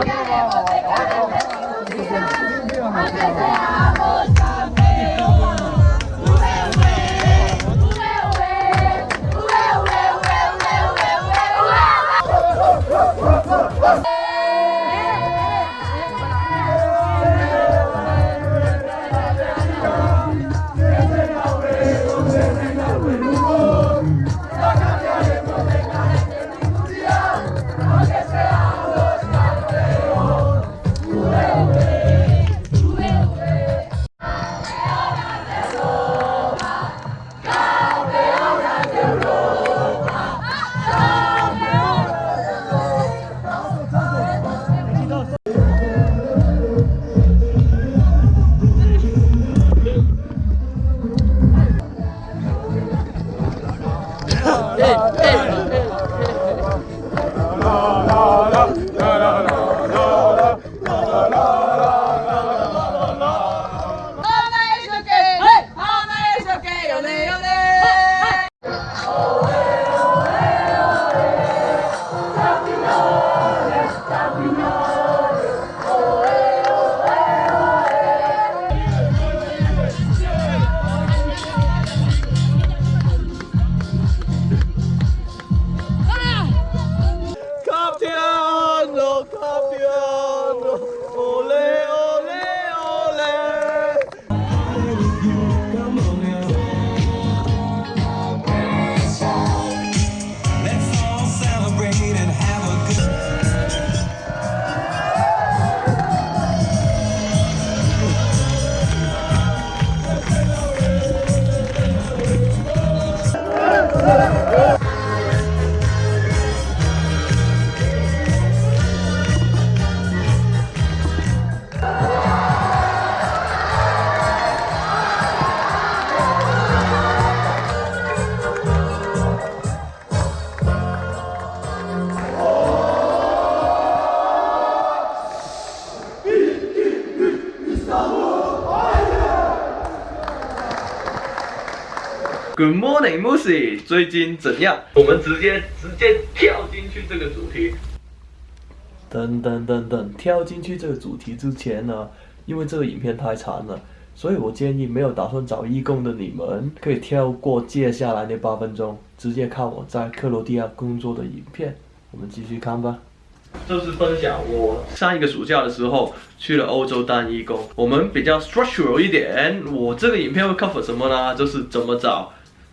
Vai provar, vai provar. Good morning, Musi，最近怎样？我们直接直接跳进去这个主题。等等等等，跳进去这个主题之前呢，因为这个影片太长了，所以我建议没有打算找义工的你们，可以跳过接下来那八分钟，直接看我在克罗地亚工作的影片。我们继续看吧。就是分享我上一个暑假的时候去了欧洲当义工，我们比较 structural 一点。我这个影片会 cover 什么呢？就是怎么找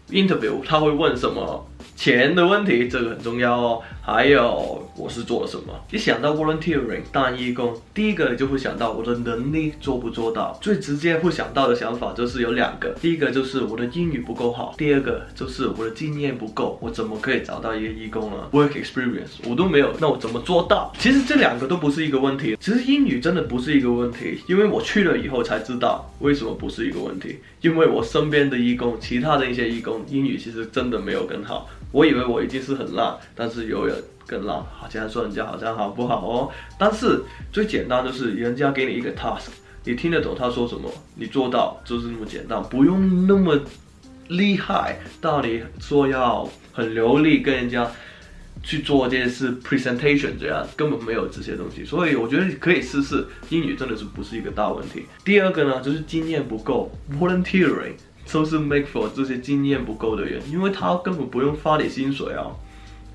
interview，他会问什么钱的问题，这个很重要哦。还有我是做了什么？一想到 volunteering 当义工，第一个就会想到我的能力做不做到。最直接会想到的想法就是有两个，第一个就是我的英语不够好，第二个就是我的经验不够，我怎么可以找到一个义工呢？Work experience 我都没有，那我怎么做到？其实这两个都不是一个问题，其实英语真的不是一个问题，因为我去了以后才知道为什么不是一个问题，因为我身边的义工，其他的一些义工英语其实真的没有更好。我以为我已经是很烂，但是有人更烂，好像说人家好像好不好哦。但是最简单就是人家给你一个 task，你听得懂他说什么，你做到就是那么简单，不用那么厉害，到你说要很流利跟人家去做这件事 presentation 这样根本没有这些东西，所以我觉得可以试试英语真的是不是一个大问题。第二个呢就是经验不够，volunteering。都是 make for 这些经验不够的人，因为他根本不用发你薪水啊，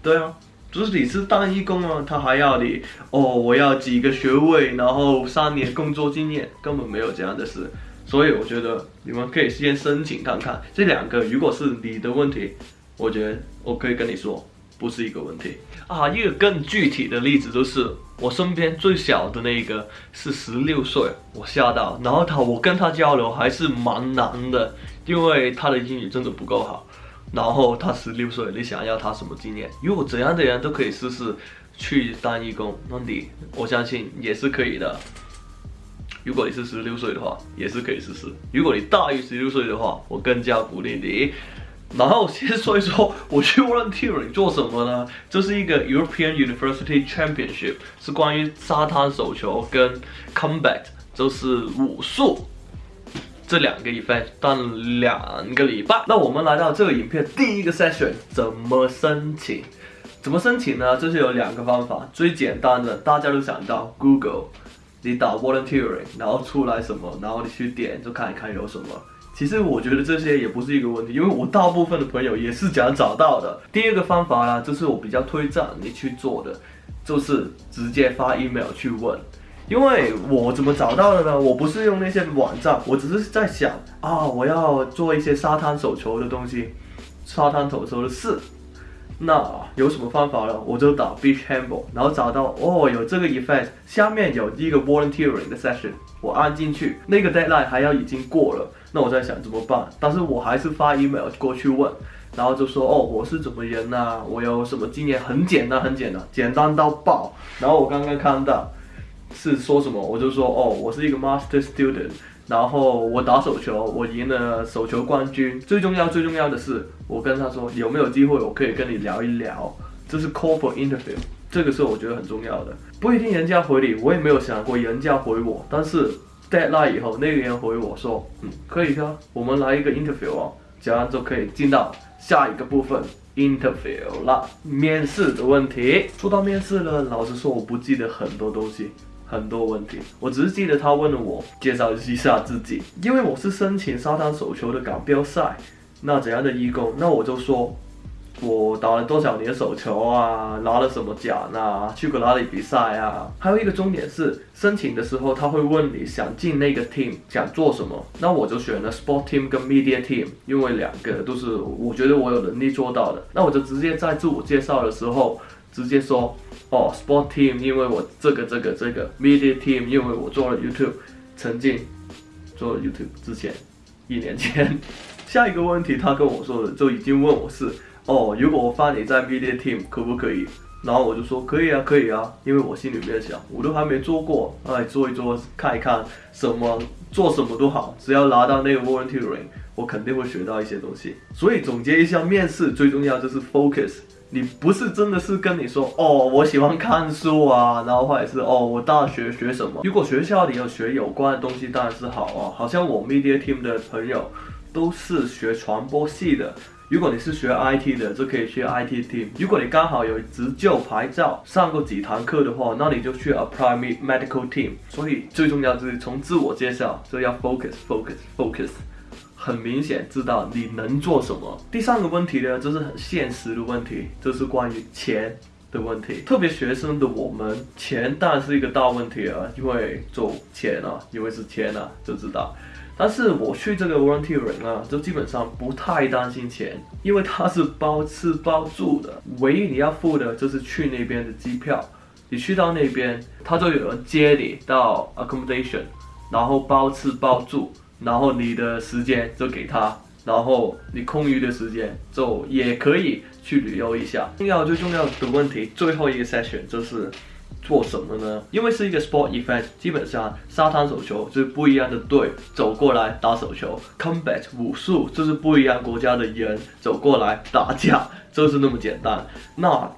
对啊，就是你是当义工啊，他还要你哦，我要几个学位，然后三年工作经验，根本没有这样的事，所以我觉得你们可以先申请看看这两个，如果是你的问题，我觉得我可以跟你说不是一个问题啊。一个更具体的例子就是我身边最小的那个是十六岁，我吓到，然后他我跟他交流还是蛮难的。因为他的英语真的不够好，然后他十六岁，你想要他什么经验？如果怎样的人都可以试试去当义工，那你我相信也是可以的。如果你是十六岁的话，也是可以试试。如果你大于十六岁的话，我更加鼓励你。然后先说一说我去 volunteer 做什么呢？这是一个 European University Championship，是关于沙滩手球跟 combat，就是武术。这两个 event 当两个礼拜，那我们来到这个影片第一个 session，怎么申请？怎么申请呢？就是有两个方法，最简单的大家都想到 Google，你打 volunteering，然后出来什么，然后你去点就看一看有什么。其实我觉得这些也不是一个问题，因为我大部分的朋友也是这样找到的。第二个方法呢，就是我比较推荐你去做的，就是直接发 email 去问。因为我怎么找到的呢？我不是用那些网站，我只是在想啊，我要做一些沙滩手球的东西，沙滩手球的事。那有什么方法呢？我就打 beach handball，然后找到哦，有这个 event，下面有一个 volunteering 的 session，我按进去，那个 deadline 还要已经过了，那我在想怎么办？但是我还是发 email 过去问，然后就说哦，我是怎么人呐、我有什么经验？很简单，很简单，简单到爆。然后我刚刚看到是说什么，我就说哦，我是一个 master student。然后我打手球，我赢了手球冠军。最重要、最重要的是，我跟他说有没有机会，我可以跟你聊一聊。这是 call for interview，这个是我觉得很重要的。不一定人家回你，我也没有想过人家回我。但是 deadline 以后，那个人回我说，嗯，可以的，我们来一个 interview 哦，这样就可以进到下一个部分 interview 了。面试的问题，说到面试呢，老实说，我不记得很多东西。很多问题，我只是记得他问了我介绍一下自己，因为我是申请沙滩手球的港标赛，那怎样的义工？那我就说，我打了多少年手球啊，拿了什么奖啊，去过哪里比赛啊？还有一个重点是，申请的时候他会问你想进那个 team 想做什么，那我就选了 sport team 跟 media team，因为两个都是我觉得我有能力做到的，那我就直接在自我介绍的时候。直接说哦，Sport Team，因为我这个这个这个 Media Team，因为我做了 YouTube，曾经做了 YouTube 之前一年前，下一个问题他跟我说的就已经问我是哦，如果我放你在 Media Team 可不可以？然后我就说可以啊，可以啊，因为我心里面想我都还没做过，哎，做一做看一看什么做什么都好，只要拿到那个 volunteering，我肯定会学到一些东西。所以总结一下，面试最重要就是 focus。你不是真的是跟你说哦，我喜欢看书啊，然后或者是哦，我大学学什么？如果学校里有学有关的东西，当然是好啊。好像我 media team 的朋友都是学传播系的。如果你是学 IT 的，就可以去 IT team。如果你刚好有执教牌照，上过几堂课的话，那你就去 apply medical team。所以最重要就是从自我介绍就要 focus，focus，focus。很明显知道你能做什么。第三个问题呢，就是很现实的问题，就是关于钱的问题。特别学生的我们，钱当然是一个大问题啊，因为走钱啊，因为是钱啊，就知道。但是我去这个 volunteering 啊，就基本上不太担心钱，因为它是包吃包住的，唯一你要付的就是去那边的机票。你去到那边，他就有人接你到 accommodation，然后包吃包住。然后你的时间就给他，然后你空余的时间就也可以去旅游一下。重要最重要的问题，最后一个 session 就是做什么呢？因为是一个 sport event，基本上沙滩手球就是不一样的队走过来打手球，combat 武术就是不一样国家的人走过来打架，就是那么简单。那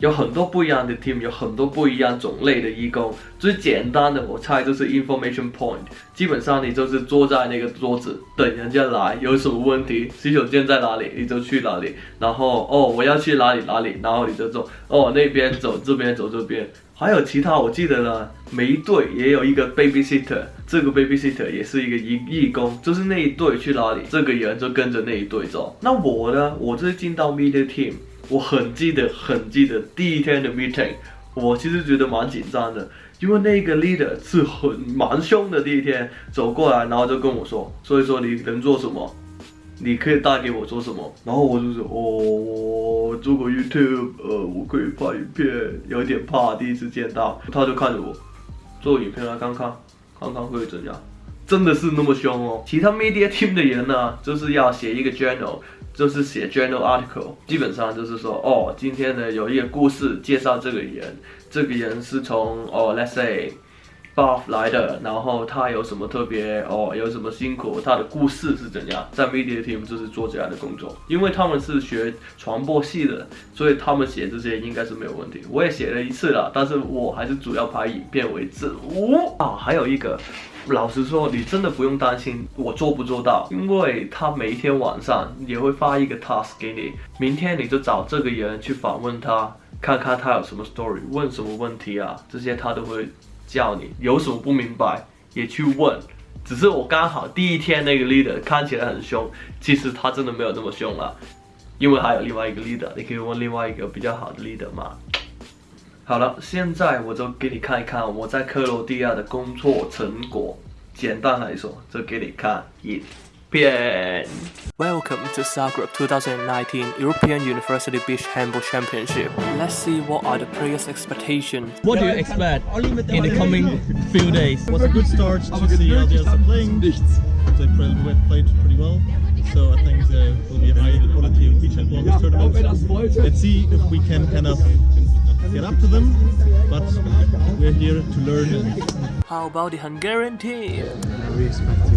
有很多不一样的 team，有很多不一样种类的义工。最简单的，我猜就是 information point。基本上你就是坐在那个桌子等人家来，有什么问题，洗手间在哪里，你就去哪里。然后哦，我要去哪里哪里，然后你就走。哦，那边走，这边走这边。还有其他，我记得呢，每一队也有一个 babysitter，这个 babysitter 也是一个义义工，就是那一队去哪里，这个人就跟着那一队走。那我呢，我就是进到 media team。我很记得，很记得第一天的 meeting，我其实觉得蛮紧张的，因为那个 leader 是很蛮凶的。第一天走过来，然后就跟我说，所以说你能做什么，你可以带给我做什么。然后我就说，哦，做过 YouTube，呃，我可以拍影片，有点怕，第一次见到。他就看着我，做影片来看看，看看会怎样。真的是那么凶哦。其他 media team 的人呢，就是要写一个 journal。就是写 journal article，基本上就是说，哦，今天呢有一个故事介绍这个人，这个人是从哦，let's say 来的，然后他有什么特别，哦，有什么辛苦，他的故事是怎样，在 media team 就是做这样的工作，因为他们是学传播系的，所以他们写这些应该是没有问题。我也写了一次了，但是我还是主要拍影片为主。啊，还有一个。老实说，你真的不用担心我做不做到，因为他每一天晚上也会发一个 task 给你，明天你就找这个人去访问他，看看他有什么 story，问什么问题啊，这些他都会叫你。有什么不明白也去问。只是我刚好第一天那个 leader 看起来很凶，其实他真的没有那么凶了，因为还有另外一个 leader，你可以问另外一个比较好的 leader 嘛。好了，现在我就给你看一看我在克罗地亚的工作成果。简单来说，就给你看一遍。Welcome to Zagreb 2019 European University Beach Handball Championship. Let's see what are the players' expectations. What do you expect in the coming few days? Was a good start to see how the others are playing. They played, played pretty well, so I think there will be a high quality of beach handball this tournament. Let's see if we can kind of get up to them, but we're here to learn. How about the Hungarian team? We expect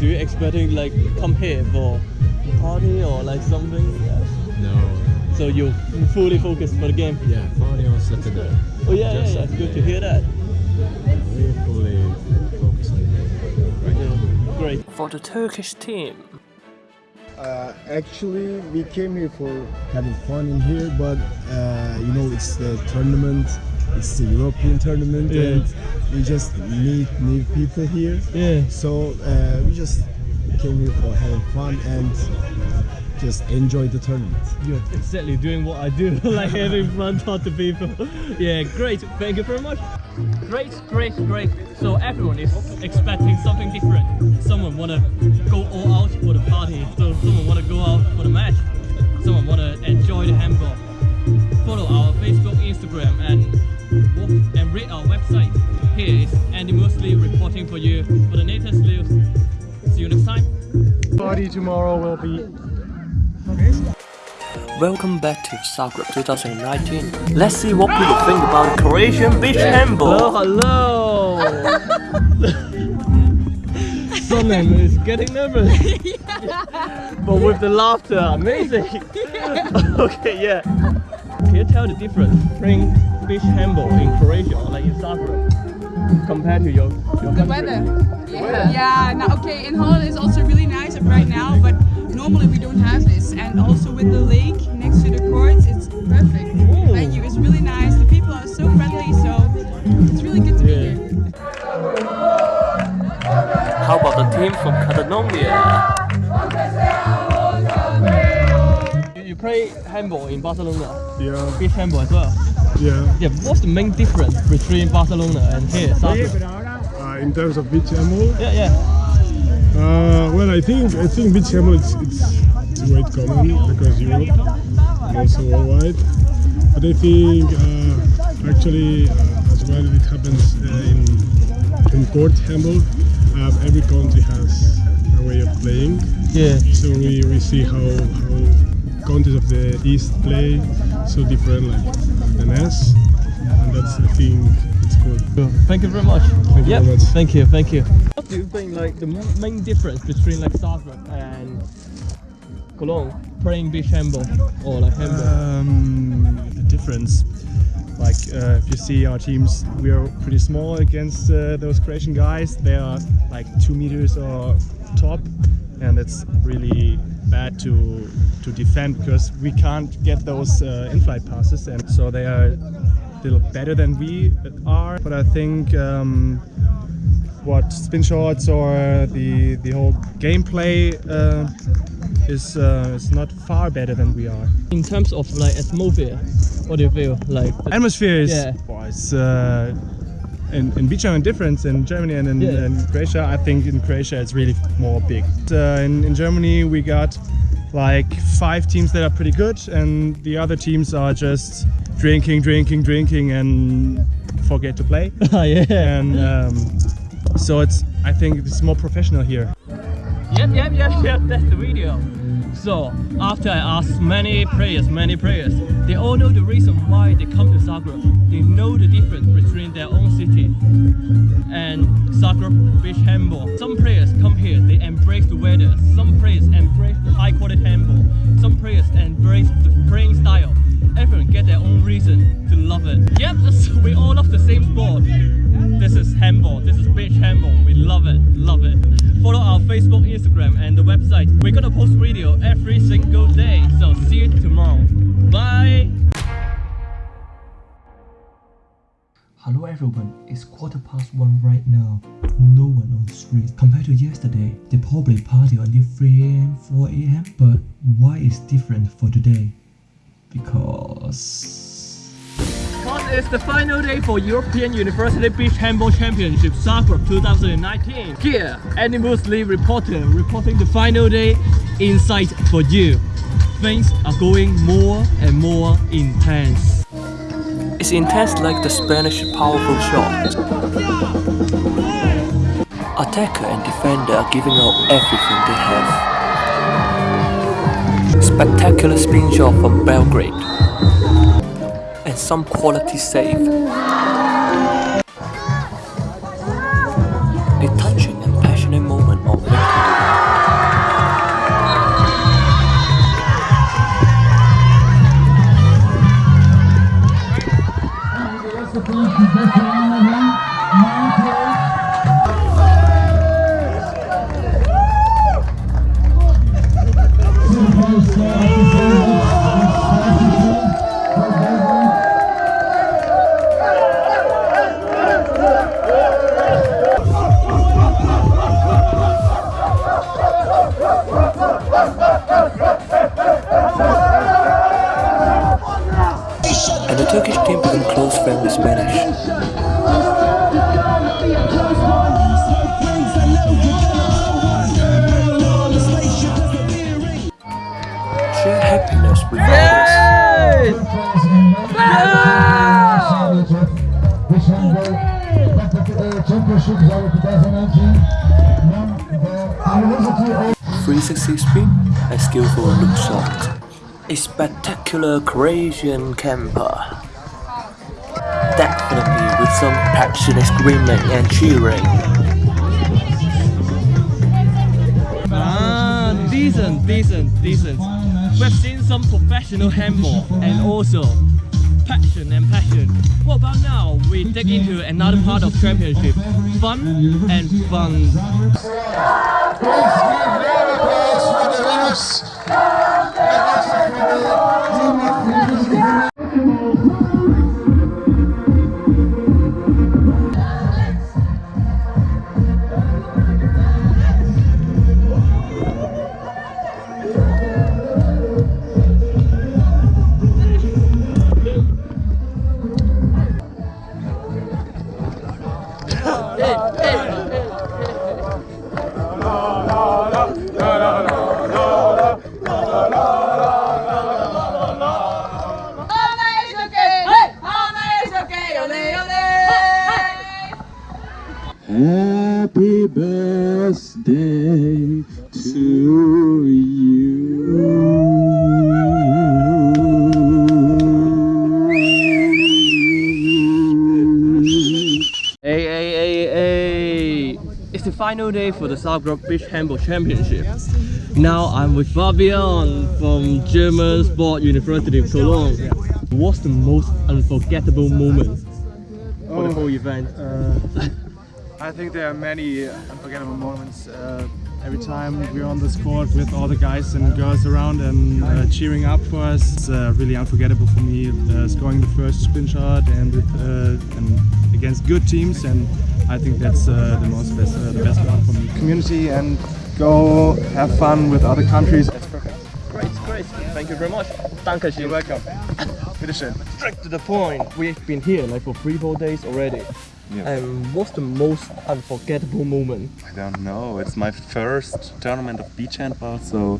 do you expecting like come here for party or like something? No, So you fully focused for the game? yeah, party on Saturday. Oh yeah, yeah, Just yeah. Good to hear that. We fully focus on the game right. Yeah, great. For the Turkish team, Uh, actually, we came here for having fun in here, but uh, you know, it's the tournament, it's the European tournament, Yeah. and we just meet new people here. Yeah. So uh, we just came here for having fun and just enjoy the tournament. You're exactly doing what I do, like having fun, talk to people. Yeah, great. Thank you very much. Great, great, great. So everyone is expecting something different. Someone wanna go all out for the party. So someone wanna go out for the match. Someone wanna enjoy the handball. Follow our Facebook, Instagram, and walk and read our website. Here is Andy Mosley reporting for you for the latest news. See you next time. Party tomorrow will be welcome back to Zagreb 2019. Let's see what people think about the Croatian beach handball. hello. hello. Someone is getting nervous. But with the laughter, amazing. okay, yeah. Can you tell the difference playing beach handball in Croatia or like in Zagreb compared to your, your The country? weather. Yeah. Yeah. Now, okay. In Holland it's also really nice right now, but normally we don't have this. And also with the lake next to the courts, it's perfect. Ooh. Venue is really nice. The people are so friendly, so it's really good to be Yeah. here. How about the team from Catalonia? You, you play handball in Barcelona, yeah, beach handball as well. Yeah. Yeah, what's the main difference between Barcelona and here, Zagreb? Uh, in terms of beach handball, Yeah, yeah. uh, well, I think I think beach handball it's, it's, it's quite common across Europe and also worldwide. But I think uh, actually uh, as well it happens uh, in in court handball. Uh, every country has a way of playing, Yeah. so we, we see how how countries of the east play so different like the NES, and that's I think it's cool. Cool. Thank you very much. Thank you Yep. very much. Thank you. Thank you. What do you think like the main difference between like Zagreb and Cologne playing beach handball or like handball? Um, the difference, like uh, if you see our teams, we are pretty small against uh, those Croatian guys. They are like two meters or top, and it's really bad to to defend because we can't get those uh, in-flight passes, and so they are a little better than we are. But I think. Um, what spin shots or the the whole gameplay uh, is uh, is not far better than we are. In terms of like atmosphere, what do you feel like? Atmosphere is Yeah. boy, it's, uh, in, in handball difference in Germany and in, Yeah. in Croatia. I think in Croatia it's really more big. Uh, in, in Germany we got like five teams that are pretty good, and the other teams are just drinking, drinking, drinking, and forget to play. Ah, yeah. and um, so it's I think it's more professional here. Yep, yep, yep, yep. That's the video. So after I asked many players, many players, they all know the reason why they come to Zagreb. They know the difference between their own city and Zagreb beach handball. Some players come here, they embrace the weather. Some players embrace the high quality handball. Some players embrace the playing style. Everyone get their own reason to love it. Yep, we all love the same sport. This is handball. This is beach handball. We love it, love it. Follow our Facebook, Instagram, and the website. We're gonna post video every single day. So see you tomorrow. Bye. Hello everyone, it's quarter past one right now. No one on the street. Compared to yesterday, they probably party until 3 am, 4 am. But why is different for today? Because Because it's the final day for European University Beach Handball Championship Zagreb 2019. Here, Animals League reporter reporting the final day insight for you. Things are going more and more intense. it's intense like the Spanish powerful shot. Attacker and defender are giving out everything they have. Spectacular spin shot from Belgrade. And some quality save. Spectacular Croatian camper. Definitely with some passionate screaming and cheering. Ah, decent, decent, decent. We've seen some professional handball and also passion and passion. What about now? We dig into another part of championship. Fun and fun. Happy final day for the Zagreb Beach Handball Championship. Now I'm with Fabian from German Sport University of Cologne. What's the most unforgettable moment for the whole event? Uh, I think there are many unforgettable moments. Uh, every time we're on this court with all the guys and girls around and uh, cheering up for us, it's uh, really unforgettable for me. Uh, scoring the first spin shot and, uh, and against good teams, and I think that's uh, the most best, uh, the best one for me. Community and go have fun with other countries. That's perfect. Great, great. Thank you very much. Dankeschön. You're welcome. Bitteschön. Straight to the point. We've been here like for three, four days already. Yeah. And what's the most unforgettable moment? I don't know. It's my first tournament of beach handball, so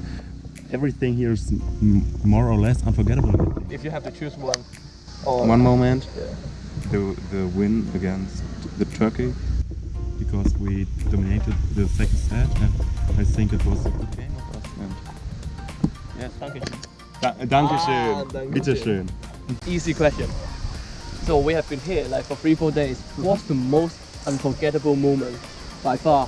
everything here is m- more or less unforgettable. If you have to choose one. Or One moment, the the win against the Turkey, because we dominated the second set, and I think it was a good game of us. And yes, Dankeschön. Da Dankeschön. Ah, Dankeschön. Bitteschön. Easy question. So we have been here like for three, four days. What's the most unforgettable moment by far?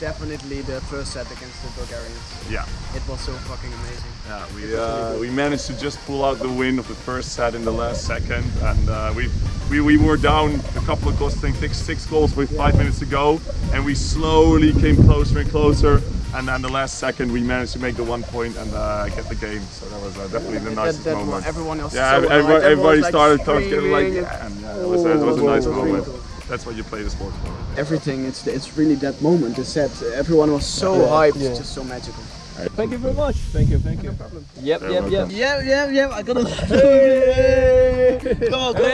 definitely the first set against the Bulgarians. Yeah. It was so fucking amazing. Yeah, we uh, we managed to just pull out the win of the first set in the last second, and uh, we, we we were down a couple of goals, I think six, six goals with five minutes to go, and we slowly came closer and closer. And then the last second, we managed to make the one point and uh, get the game. So that was uh, definitely the nicest that moment. everyone else yeah, so everybody, alive. Everyone everybody was, like, started getting like, yeah, and- and, yeah, it was, a, it was a Oh, nice it moment. cool. That's what you play the sport for. Everything, it's it's really that moment, the set. Everyone was so Yeah, hyped, yeah. just so magical. Thank you very much. Thank you, thank you. Yep, You're yep, yep. welcome. Yep, yep, yep. I gotta. Come on, come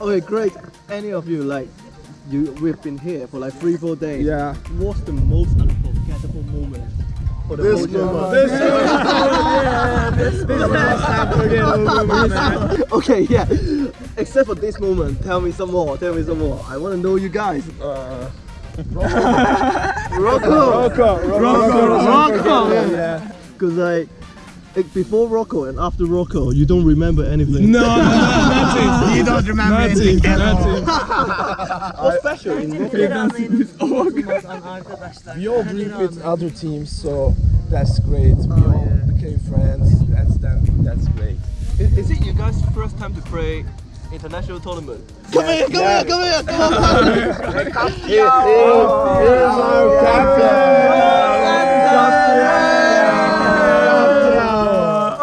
Okay, great. Any of you like you? We've been here for like three, four days. Yeah. What's the most unforgettable moment for the This whole journey? moment. This moment. yeah, this, this is unforgettable moment, man. Okay, yeah. Except for this moment, tell me some more. Tell me some more. I want to know you guys. Uh, Rocco. Rocco. Rocco. Rocco. Rocco. Yeah. Yeah. Because like, like before Rocco and after Rocco, you don't remember anything. No, no, nothing. You don't remember nothing. anything at all. nothing. What's special in We all drink with other teams, so that's great. Oh, we all became friends. That's then that's great. Is, is it you guys' first time to play international tournament? Come here, come here, come here, come here. Here, Here's our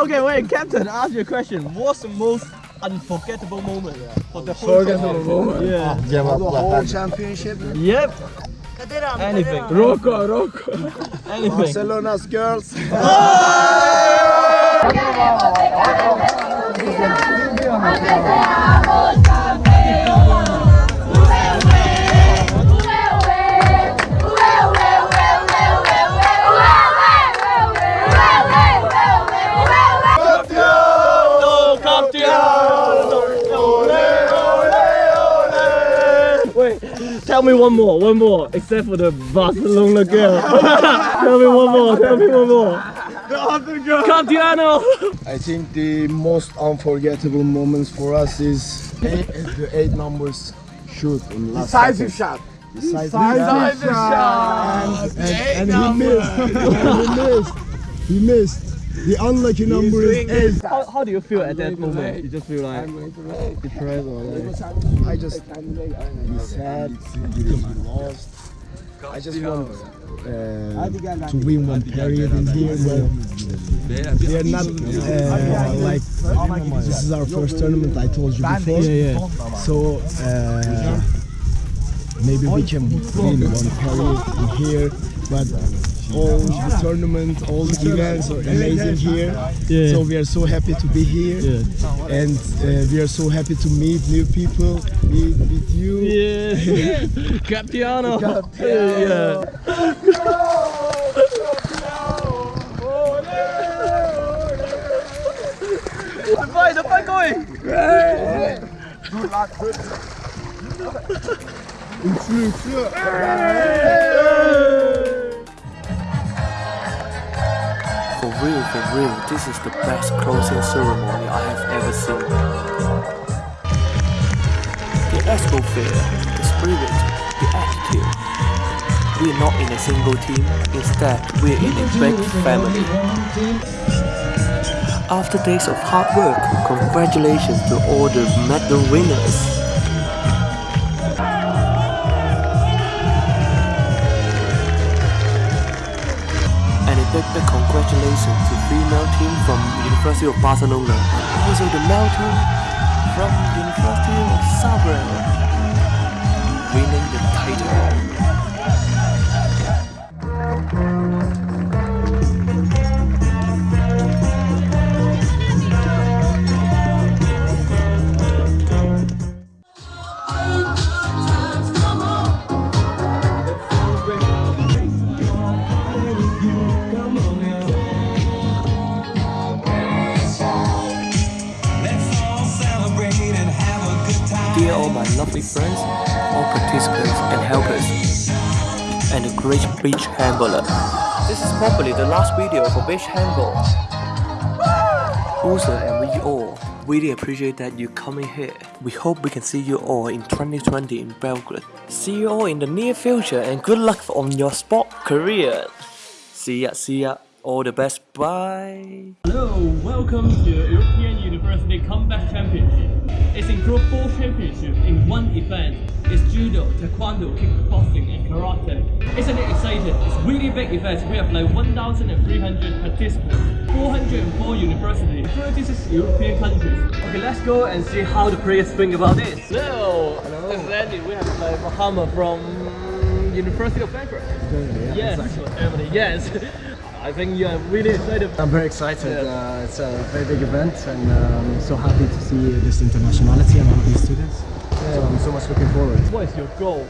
Okay, wait, Captain, ask you a question. What's the most unforgettable moment for the whole Unforgettable moment? Yeah. Oh, the whole championship. Yep. Anything. Rocco, Rocco. Anything. Barcelona's girls. Wait, tell me one more, one more, except for the Barcelona girl. tell me one more, tell me one more. The other girl. Campiano! I think the most unforgettable moments for us is eight, the eight numbers shoot in the last Decisive second. shot. Decisive, Decisive shot. And, Eight and he missed. and he missed. He missed. The unlucky number is eight. How, how do you feel at that moment? You just feel like depressed or like... I just be sad. Because we lost. I just want uh, to win one period in here, but we are not uh, like this is our first tournament. I told you before, Yeah, yeah. so uh, maybe we can win one period in here, but all the tournament, all the events are amazing here. Yeah. So we are so happy to be here, and uh, we are so happy to meet new people, meet with you. Yeah. Campiano. Yeah. The fight, the fight going! For real, for real, this is the best closing ceremony I have ever seen. The atmosphere, the spirit, the attitude. We're not in a single team, instead, we're in a big family. After days of hard work, congratulations to all the medal winners. Congratulations to female team from University of Barcelona and also the male team from University of Zagreb winning the title. Participants and helpers, and the great beach handballer. This is probably the last video for beach handball. Usa and we all really appreciate that you coming here. We hope we can see you all in 2020 in Belgrade. See you all in the near future and good luck on your sport career. See ya, see ya. All the best. Bye. Hello, welcome to European University Combat Championship. It's includes four championships in one event. It's judo, taekwondo, kickboxing, and karate. Isn't it exciting? It's really big event. We have like 1,300 participants, 404 universities, 36 European countries. Okay, let's go and see how the players think about this. Hello, Hello. this is Andy. We have like Muhammad from University of Belgrade. Germany, yeah, yes, exactly. Germany, yes. I think you are really excited. I'm very excited. Yeah. Uh, it's a very big event, and um, so happy to see this internationality among these students. So I'm so much looking forward. What is your goal?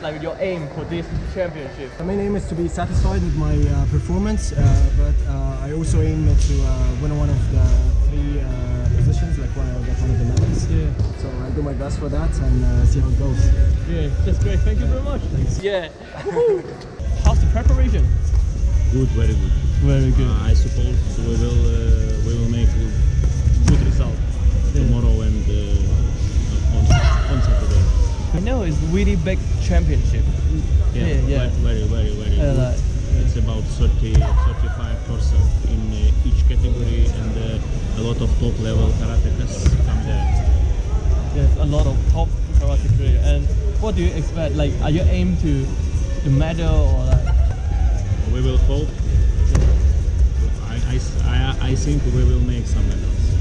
Like your aim for this championship? My main aim is to be satisfied with my uh, performance, uh, but uh, I also aim to uh, win one of the three uh, positions, like one, get one of the medals. Yeah. So I'll do my best for that and uh, see how it goes. Yeah, that's great. Thank you very much. Thanks. Yeah. How's the preparation? Good, very good. Very good. Uh, I suppose we will uh, we will make good result tomorrow and uh, on, on Saturday. I know it's really big championship. Yeah, yeah. yeah. Very, very, very good. It's about 30, 35 percent in uh, each category, and uh, a lot of top level karatekas come there. There's a lot of top karate player. And what do you expect? Like, are you aim to the medal or like? We will hope. I, I s- I- I think we will make some medals.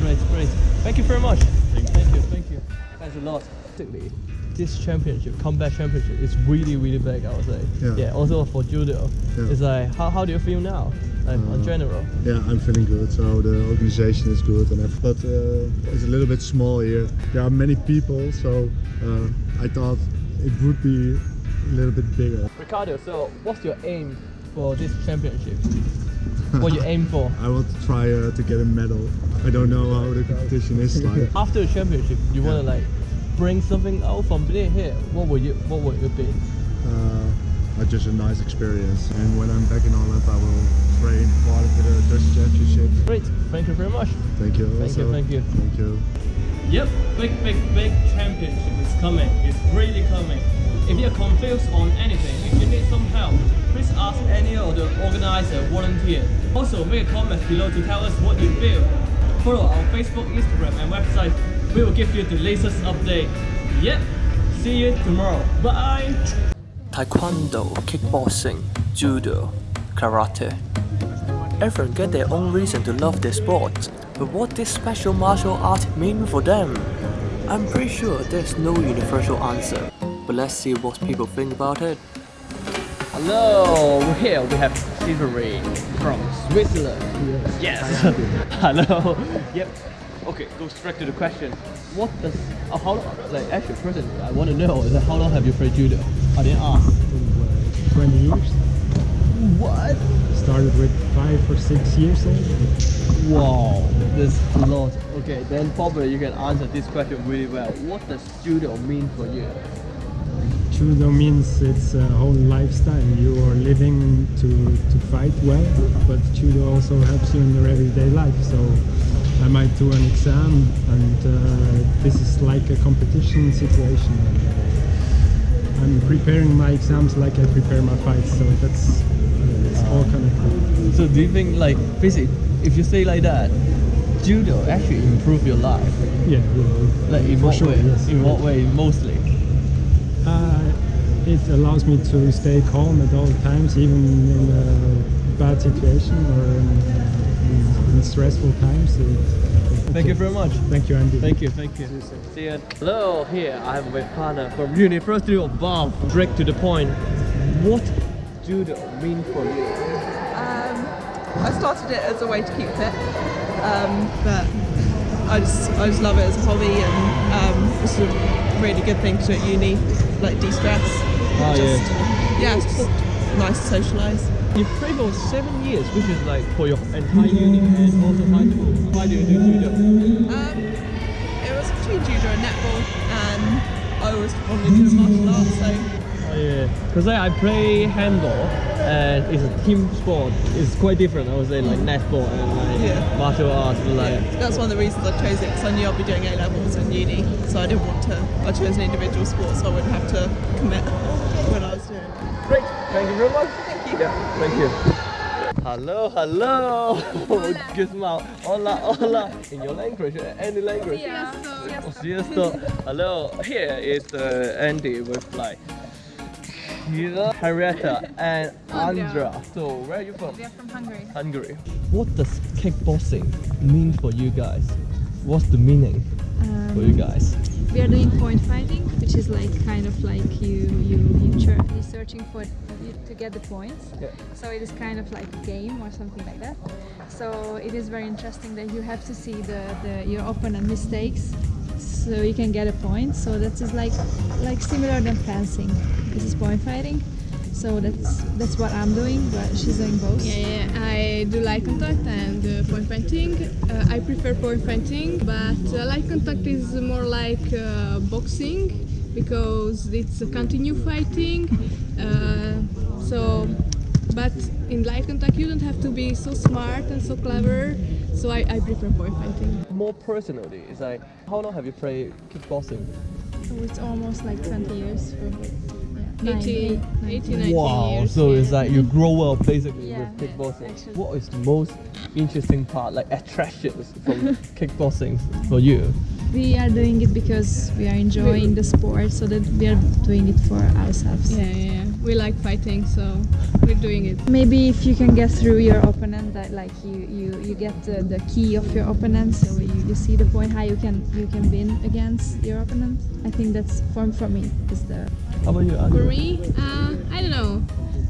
Great, great. Thank you very much. Thank you. Thank you, thank you. Thanks a lot. Basically, This championship, combat championship, is really, really big. I would say. Yeah. yeah also for judo, Yeah. it's like how, how do you feel now, like in Uh, general? Yeah, I'm feeling good. So the organization is good, and ev- but uh, it's a little bit small here. There are many people, so uh, I thought it would be a little bit bigger. Ricardo, so what's your aim for this championship? what you aim for? I want to try uh, to get a medal. I don't know how the competition is like. After the championship, you wanna like bring something out from there here. What would you What would it be? Uh, uh, just a nice experience. And when I'm back in Holland, I will train part of the Dutch Championship. Great. Thank you very much. Thank you. Thank you, thank you. Thank you. Yep, big, big, big championship is coming. It's really coming. If you're confused on anything, if you need some help, please ask any of the organizer, volunteer. Also, make a comment below to tell us what you feel. Follow our Facebook, Instagram, and website. We will give you the latest update. Yep. See you tomorrow. Bye. Taekwondo, kickboxing, judo, karate. Everyone get their own reason to love their sport, but what this special martial art mean for them? I'm pretty sure there's no universal answer, but let's see what people think about it. Hello, here we have Silvery from Switzerland. Yes. Hello. Yep. Okay, go straight to the question. What does uh, how like actually person I want to know is how long have you played judo? I didn't ask. 20 years. What? Started with five or six years old. Wow, there's a lot. Okay, then probably you can answer this question really well. What does judo mean for you? Judo means it's a whole lifestyle. You are living to, to fight well, but judo also helps you in your everyday life. So I might do an exam, and uh, this is like a competition situation. I'm preparing my exams like I prepare my fights, so that's it's all connected. So do you think like basically if you say like that, judo actually improve your life? Yeah, yeah. Like in For what sure, way? yes. In what way mostly? Uh, it allows me to stay calm at all times, even in a bad situation or in, in, in stressful times. It- Thank you very much. Thank you, Andy. Thank you, thank you. See you. Hello, here I have my partner from University of Bath. Direct to the point. What judo mean for you? Um, I started it as a way to keep fit, um, but I just I just love it as a hobby, and um, it's a really good thing to do at uni, like de-stress. Oh, just, yeah, it's just nice to socialise. You played for seven years, which is like for your entire uni and also high school. Why do you do judo? Um, it was between judo and netball, and I always wanted to do martial arts, so Yeah, because I, I play handball and it's a team sport. It's quite different. I would say like netball and like Yeah. martial arts. Like That's one of the reasons I chose it because I knew I'd be doing A levels in uni, so I didn't want to. I chose an individual sport so I wouldn't have to commit when I was doing it. Great, thank you very much. Thank you. Yeah, thank you. Hello, hello. Good smile. Hola, hola. In your language, uh, any language. Oh, Siesta. Hello. Here is uh, Andy with like Kira, Henrietta, and Andra. So where are you from? We are from Hungary. Hungary. What does kickboxing mean for you guys? What's the meaning Um, for you guys? We are doing point fighting, which is like kind of like you you you you're searching for you to get the points. Yeah. So it is kind of like a game or something like that. So it is very interesting that you have to see the, the your opponent mistakes, so you can get a point. So that is like like similar than fencing. This is point fighting. So that's that's what I'm doing, but she's doing both. Yeah, yeah, I do light contact and uh, point fighting. Uh, I prefer point fighting, but uh, light contact is more like uh, boxing because it's a continue fighting. Uh, so, but in light contact you don't have to be so smart and so clever. So I, I prefer point fighting. More personally, it's like how long have you played kickboxing? So it's almost like 20 years for yeah, 18, 19. 18, 19 Wow, years. so it's like you grow up basically Yeah, with kickboxing. actually. what is the most interesting part, like attractions from kickboxing for you? We are doing it because we are enjoying the sport, so that we are doing it for ourselves. Yeah, yeah, yeah. We like fighting, so we're doing it. Maybe if you can get through your opponent, that like you you, you get the, the key of your opponent, so you, you see the point how you can you can win against your opponent. I think that's for for me is the. How about you, For me, uh, I don't know.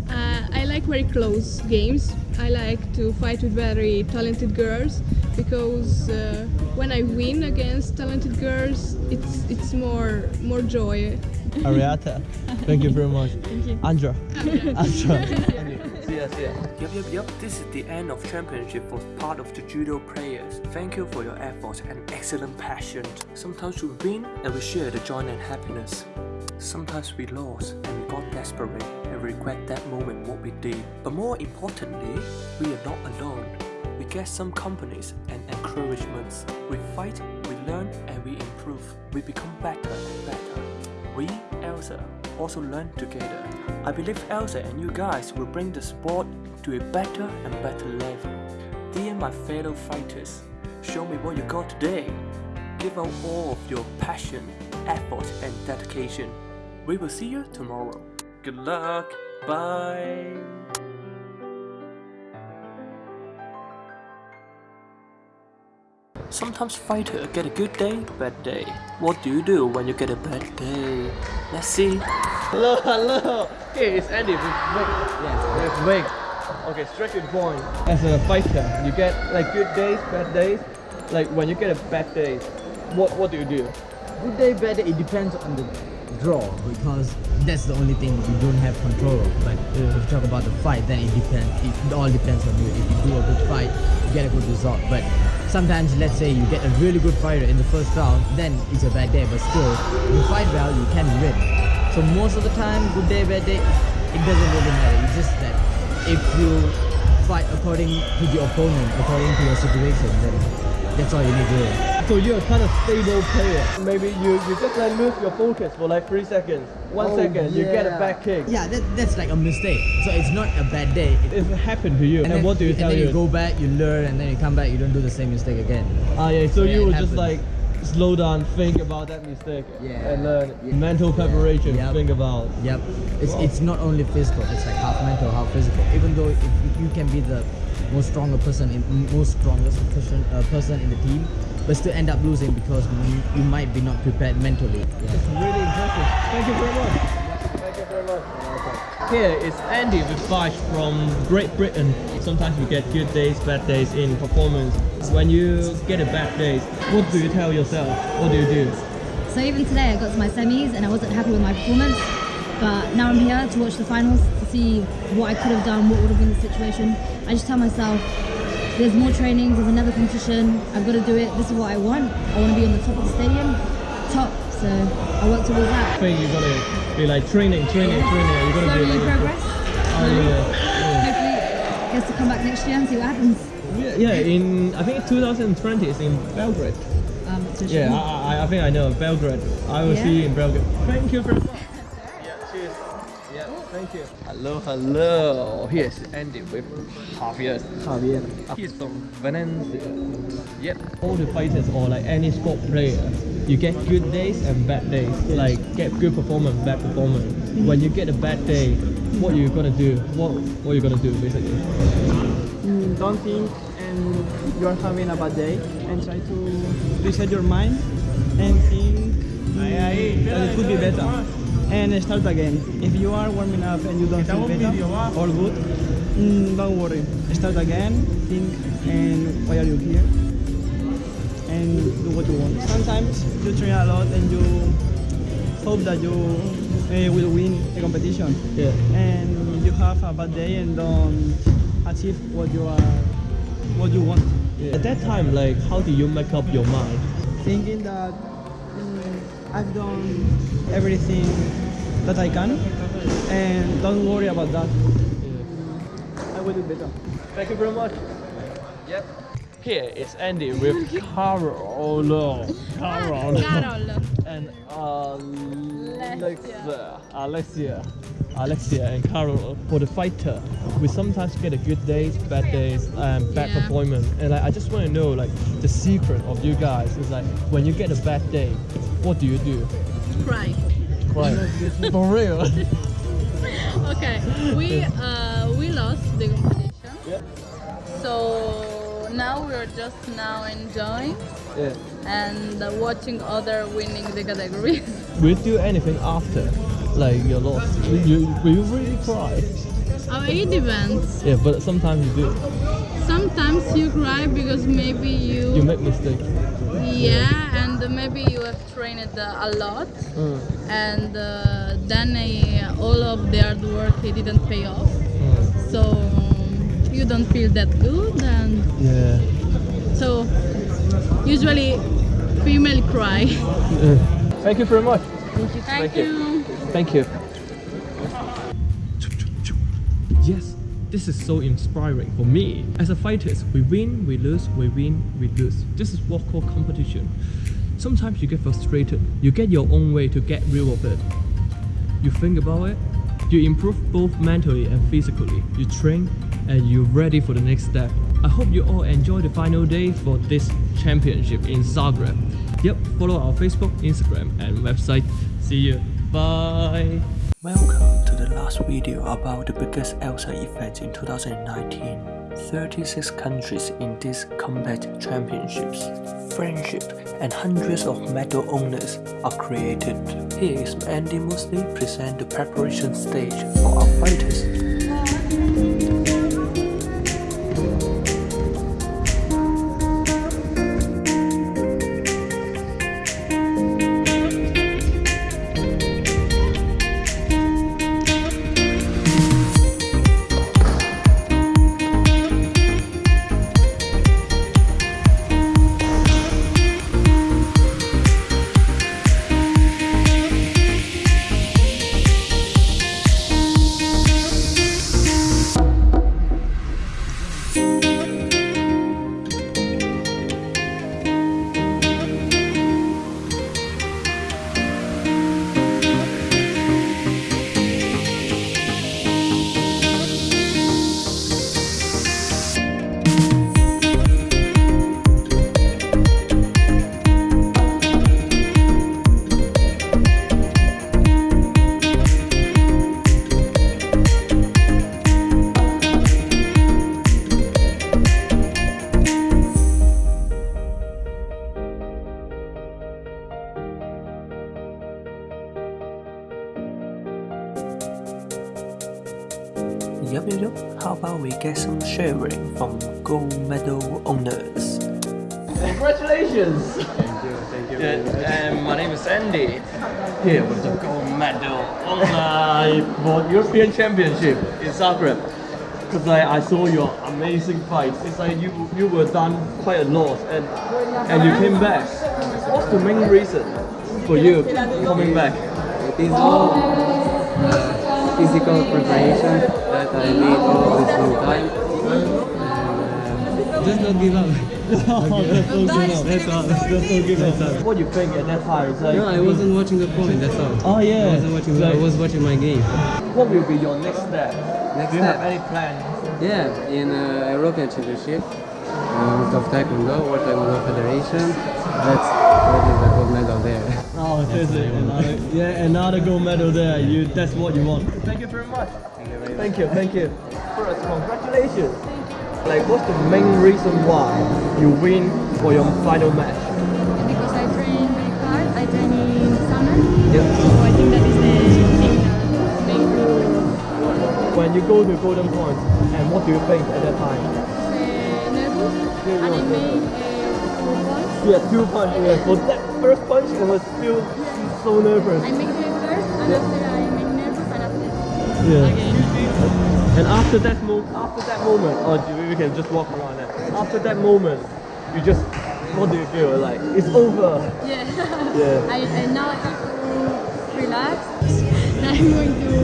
Uh, I like very close games. I like to fight with very talented girls because uh, when I win against talented girls, it's it's more more joy. Ariata, thank you very much. Thank you. Andra. Andra. See ya, see ya. Yup, yup, yup. This is the end of championship for part of the judo players. Thank you for your efforts and excellent passion. Sometimes we win and we share the joy and happiness. Sometimes we lost and we got desperate and regret that moment what we did. But more importantly, we are not alone. We get some companies and encouragements. We fight, we learn, and we improve. We become better and better. We, Elsa, also learn together. I believe Elsa and you guys will bring the sport to a better and better level. Dear my fellow fighters, show me what you got today. Give out all of your passion, effort, and dedication. We will see you tomorrow. Good luck. Bye. Sometimes fighter get a good day, bad day. What do you do when you get a bad day? Let's see. Hello, hello. Here is Andy with Wig. Yes, with Wig. Okay, straight to the point. As a fighter, you get like good days, bad days. Like when you get a bad day, what what do you do? Good day, bad day, it depends on the draw because that's the only thing you don't have control of. But uh, if you talk about the fight, then it depends. It all depends on you. If you do a good fight, you get a good result. But sometimes, let's say you get a really good fighter in the first round, then it's a bad day. But still, you fight well, you can win. So most of the time, good day, bad day, it doesn't really matter. It's just that if you fight according to the opponent, according to your situation, then that's all you need to do. So you're a kind of stable player. Maybe you, you just like lose your focus for like three seconds. One Oh, second, you get a yeah. back kick. Yeah, that, that's like a mistake. So it's not a bad day. It, it happened to you, and, then, what do you and tell then you? you go back, you learn, and then you come back, you don't do the same mistake again. Ah, yeah. So Yeah, you just like slow down, think about that mistake, Yeah. and learn. Mental preparation. Yep. Think about. Yep. It's Wow. it's not only physical. It's like half mental, half physical. Even though if you can be the most stronger person in most strongest person uh, person in the team, but still end up losing because you, you might be not prepared mentally. Yeah. It's really impressive. Thank you very much. Thank you very much. Here is Andy with Vash from Great Britain. Sometimes we get good days, bad days in performance. When you get a bad day, what do you tell yourself? What do you do? So even today I got to my semis and I wasn't happy with my performance. But now I'm here to watch the finals to see what I could have done, what would have been the situation. I just tell myself, there's more trainings, there's another competition, I've got to do it, this is what I want. I want to be on the top of the stadium, top So I work towards that. I think you're gonna be like training, training, training. You're gonna Slowly be like. progress. Oh yeah. Hopefully, gets to come back next year and see what happens. Yeah, yeah. In I think 2020 is in Belgrade. Um, Yeah. I, I, I think I know Belgrade. I will Yeah. see you in Belgrade. Thank you very much. Yeah, cheers. Yeah, thank you. Hello, hello. Here's Andy with Javier. Javier. He's from Valencia. Yep. All the fighters or like any sport player, you get good days and bad days. Like get good performance, bad performance. When you get a bad day, what you gonna do? What what you gonna do basically? Mm, don't think and you're having a bad day and try to reset your mind and think mm, that it could be better and start again. If you are warming up and you don't feel better or good, mm, don't worry. Start again, think and why are you here and do what you want. Sometimes you train a lot and you hope that you uh, will win the competition. Yeah. And you have a bad day and don't achieve what you are, what you want. Yeah. At that time, like how do you make up your mind? Thinking that mm, I've done everything that I can, and don't worry about that. I will do better. Thank you very much. Yep. Here is Andy with Carol. No, Carol. Carol. and Alexia. Alexia. Alexia and Carol for the fighter. We sometimes get a good days, bad days, and bad Yeah. performance. And like, I just want to know like the secret of you guys is like when you get a bad day, what do you do? Cry. Cry. for real. okay, we uh, we lost the competition. So now we're just now enjoying Yeah. and uh, watching other winning the categories. We'll do anything after? Like your loss? Will you, will you really cry? Oh, it depends. Yeah, but sometimes you do. Sometimes you cry because maybe you, You make mistakes. yeah, and maybe you have trained uh, a lot, Mm. and uh, then uh, all of the hard work it didn't pay off. Mm. So um, you don't feel that good, and Yeah. so usually female cry. Thank you very much. Thank you. Thank you. Yes, this is so inspiring for me. As a fighters, we win, we lose, we win, we lose. This is what called competition. Sometimes you get frustrated. You get your own way to get rid of it. You think about it. You improve both mentally and physically. You train and you're ready for the next step. I hope you all enjoy the final day for this championship in Zagreb. Yep, follow our Facebook, Instagram, and website. See you. Bye. Welcome to the last video about the biggest ELSA event in 2019. 36 countries in these combat championships. Friendship and hundreds of medal owners are created. Here is Andy Mosley present the preparation stage for our fighters. European Championship in Zagreb. Because like, I saw your amazing fights. It's like you you were done quite a lot and and you came back. What's the main reason? for you coming back? It is all uh, physical preparation that I made all this long time. And, uh, just not give up. that's all good enough. That's all. That's all good enough. What do you think at that time? Like, No, I wasn't watching the point, that's all. Oh yeah. I wasn't watching, I was watching my game. What will be your next step? Next do you step? have any plan? Yeah, in uh, European Championship uh, of Taekwondo, World Taekwondo Federation. That's that is the gold medal there. Oh, there's it. Another, yeah, another gold medal there. You, that's what you want. Thank you very much. Thank you, thank you. First, congratulations. Like, what's the main reason why you win for your final match? You go to Golden Point, and what do you think at that time? uh, nervous. And I made uh. Yeah, two punch. Yeah, for that first punch, it was still so nervous. I make the first, and after I make nervous, and after Yeah. again. And after that mo- after that moment, or do we can just walk around that. After that moment, you just what do you feel like? It's over. Yeah. Yeah. I, and now I have to relax. Now I'm going to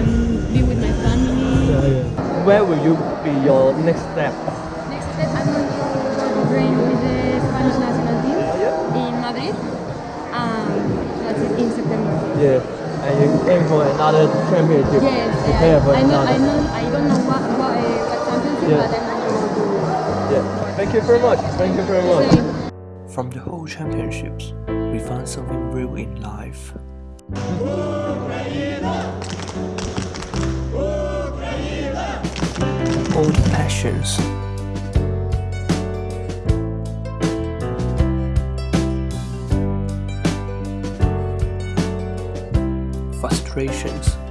um, Where will you be your next step? Next step, I'm going to train with the Spanish national team in Madrid. Um, that's it in September. Yeah. And you aim for another championship. Yes, Prepare I, for I know. another. I know. I don't know what what, uh, what championship, Yeah. but I'm going to Yeah. Thank you very much. Thank you very much. From the whole championships, we found something real in life. Old passions. Frustrations.